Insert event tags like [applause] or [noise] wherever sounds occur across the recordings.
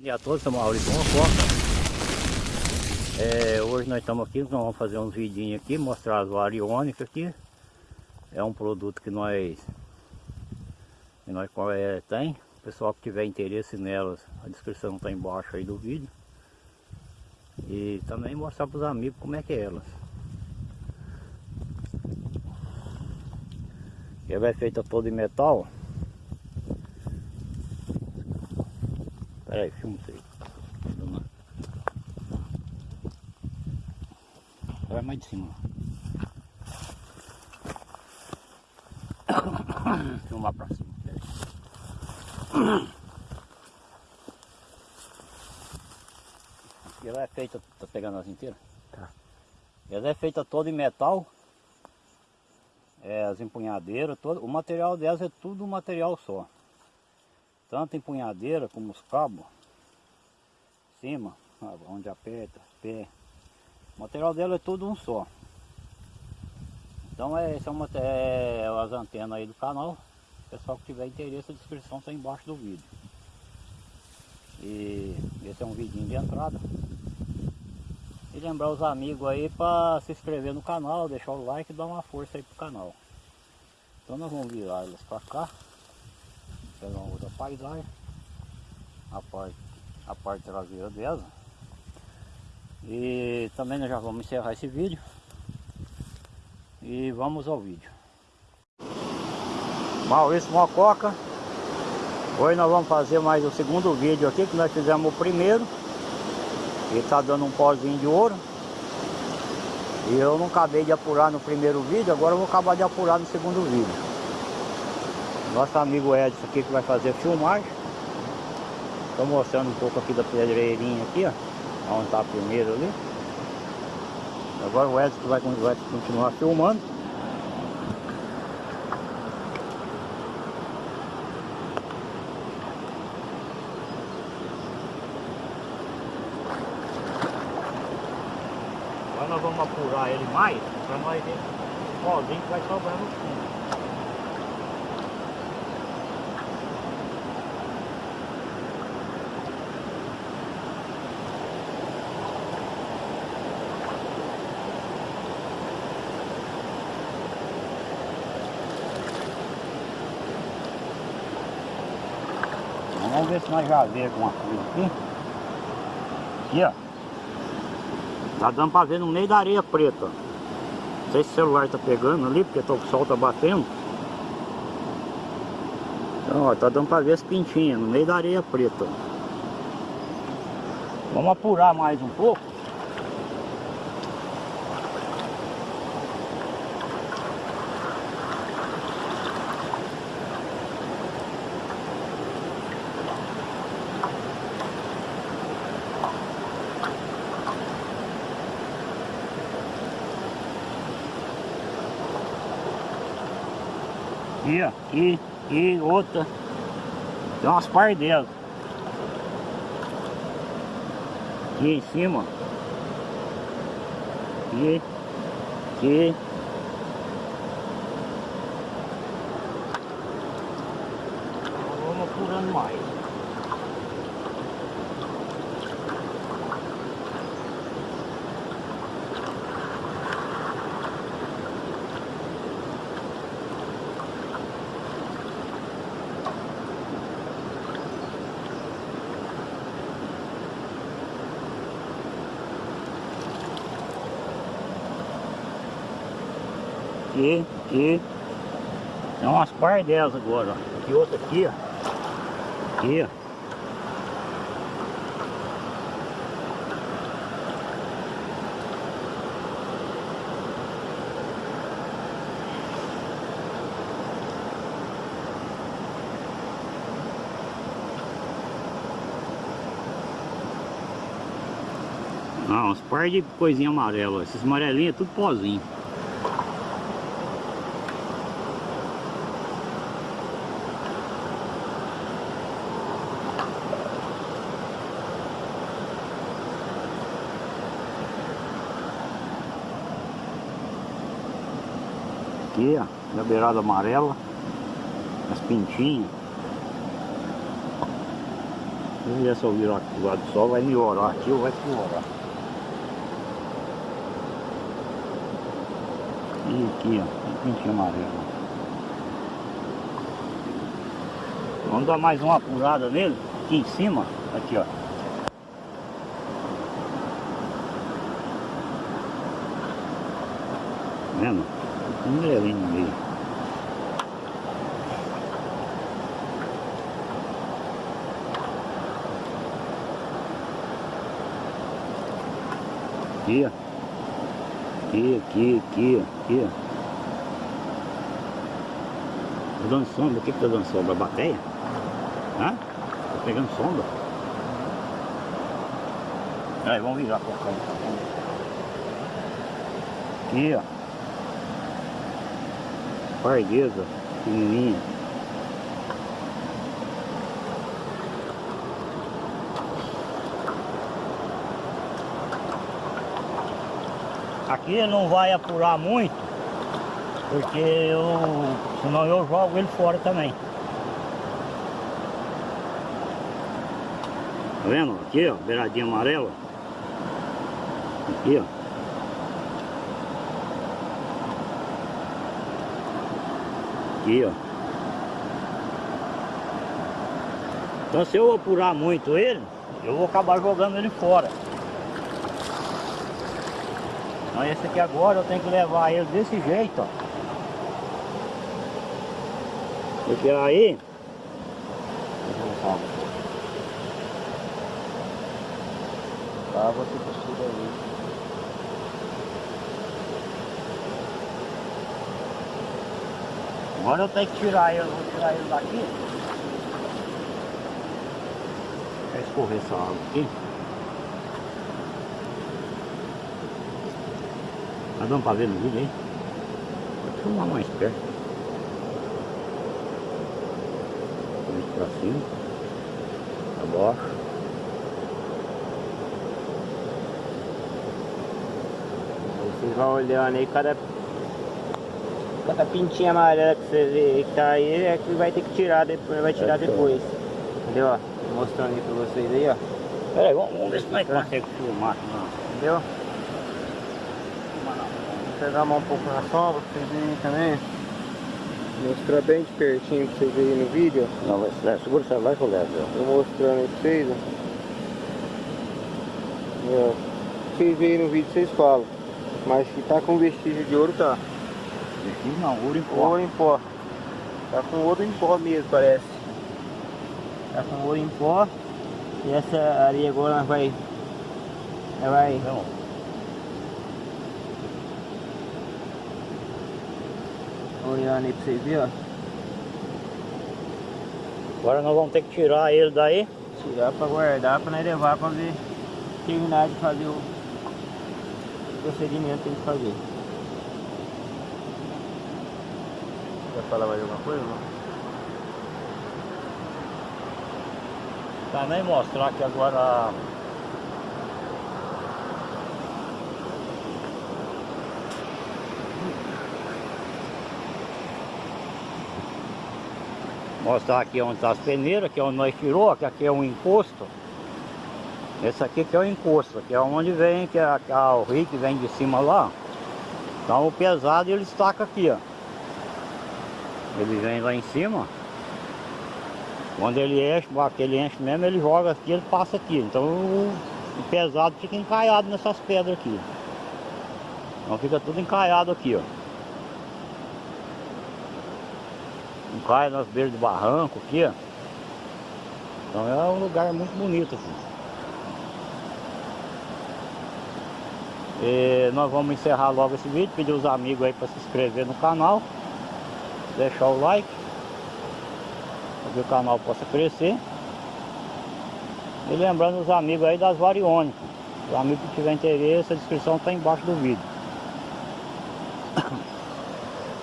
dia a todos, sou Maurício Mococa. É, hoje nós estamos aqui, nós vamos fazer uns vidinhos aqui, mostrar as variônicas aqui. É um produto que nós, que nós é, tem. O pessoal que tiver interesse nelas, a descrição está embaixo aí do vídeo. E também mostrar para os amigos como é que é elas. Ela é feita toda em metal. Pera aí, filma isso aí. Vai mais de cima. Filmar pra cima. E ela é feita, tá pegando as inteiras? Tá. Ela é feita toda em metal. É, as empunhadeiras, todo, o material delas é tudo um material só tanto empunhadeira como os cabos, cima, onde aperta, pé. O material dela é tudo um só. Então é, esse é, é as antenas aí do canal. Pessoal que tiver interesse, a descrição está embaixo do vídeo. E esse é um vidinho de entrada. E lembrar os amigos aí para se inscrever no canal, deixar o like e dar uma força aí pro canal. Então nós vamos virar elas para cá pegar uma outra paisagem. A parte, a parte traseira dela. E também nós já vamos encerrar esse vídeo. E vamos ao vídeo. Maurício Mococa. Hoje nós vamos fazer mais o segundo vídeo aqui que nós fizemos o primeiro. E está dando um pozinho de ouro. E eu não acabei de apurar no primeiro vídeo agora eu vou acabar de apurar no segundo vídeo nosso amigo Edson aqui que vai fazer filmagem. Estou mostrando um pouco aqui da pedreirinha aqui, ó. Onde está a primeira ali. Agora o Edson vai, vai continuar filmando. Agora nós vamos apurar ele mais para nós ver o pozinho que vai sobrar no fundo. Vamos ver se nós já vê alguma coisa aqui. Aqui, ó. Tá dando pra ver no meio da areia preta. Não sei se o celular tá pegando ali, porque o sol tá batendo. Então, ó, tá dando pra ver as pintinhas no meio da areia preta. Vamos apurar mais um pouco. Aqui, ó. E, e outra. Tem umas par delas. Aqui em cima. Aqui. Aqui. Vamos apurando mais. Aqui, aqui. Tem umas par delas agora, ó. Aqui outra aqui, ó. Aqui, ó. Não, uns par de coisinha amarela. Esses amarelinhos é tudo pozinho. Aqui, ó, na beirada amarela, as pintinhas. Se eu só virar aqui do lado do sol, vai melhorar aqui ou vai piorar. E aqui, ó, pintinho amarelo. Vamos dar mais uma apurada nele, aqui em cima, aqui ó. Vendo? Um amarelinho no meio. Aqui. Aqui, aqui, aqui, aqui. Tá dando sombra, o que que tá dando sombra? A bateia? Hã? Tá pegando sombra? Aí, vamos virar pra cá. Aqui, ó. Parguesa, pequenininha. Aqui não vai apurar muito, porque eu, senão eu jogo ele fora também. Tá vendo? Aqui, ó, beiradinha amarela. Aqui, ó. Aqui, ó. Então se eu apurar muito ele, eu vou acabar jogando ele fora. Então esse aqui agora eu tenho que levar ele desse jeito, ó. Porque aí... Tá, você costura ali. Agora eu tenho que tirar ele, vou tirar ele daqui. Vai escorrer essa água aqui. Tá dando pra ver no vídeo aí? Vou filmar mais perto. Vamos pra cima. Pra baixo. Vocês vão olhando aí, cada, cada pintinha amarela que você vê que tá aí é que vai ter que tirar depois, vai tirar É, show. depois. Entendeu? ó? Mostrando aí pra vocês aí, ó. Pera aí, vamos, vamos ver se nós conseguimos filmar. Não. Entendeu? Vou pegar mais um pouco na sombra pra vocês verem também. Mostrar bem de pertinho pra vocês verem no vídeo. Não, vai, vai, segura o celular que eu levo. Tô mostrando aí pra vocês, ó. Vocês veem no vídeo, vocês falam. Mas que tá com vestígio de ouro, tá. Aqui não, ouro em pó. Ouro em pó. Tá com ouro em pó mesmo, parece. Tá com ouro em pó. E essa areia agora vai... Nós vai... Então, Olhando aí pra vocês verem, ó. agora nós vamos ter que tirar ele daí. Tirar pra guardar, pra nós levar pra ver... Terminar de fazer o... Procedimento que tem que fazer. Quer falar mais alguma coisa, não? Também mostrar que agora Mostrar aqui onde está as peneiras, que é onde nós tirou, que aqui é um encosto. Esse aqui que é o encosto, que é onde vem, que é, que é o rio que vem de cima lá. Então o pesado ele estaca aqui, ó. Ele vem lá em cima. Quando ele enche, que ele enche mesmo, ele joga aqui, ele passa aqui. Então o, o pesado fica encaiado nessas pedras aqui. Então fica tudo encaiado aqui, ó. Encaia nas beiras do barranco aqui, ó. Então é um lugar muito bonito assim. E nós vamos encerrar logo esse vídeo, pedir os amigos aí para se inscrever no canal, deixar o like, para que o canal possa crescer. E lembrando os amigos aí das variônicas. Os amigos que tiver interesse, a descrição está embaixo do vídeo. [coughs]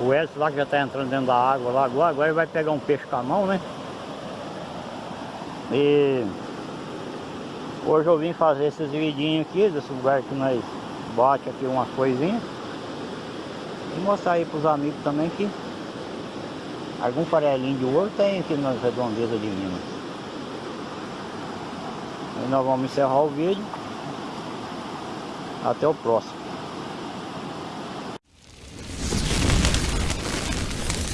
O Edson lá que já está entrando dentro da água lá agora, agora ele vai pegar um peixe com a mão, né? E hoje eu vim fazer esses vidinhos aqui, desse lugar que nós bate aqui umas coisinhas. E mostrar aí para os amigos também que algum farelinho de ouro tem aqui nas redondezas de Minas. E nós vamos encerrar o vídeo. Até o próximo.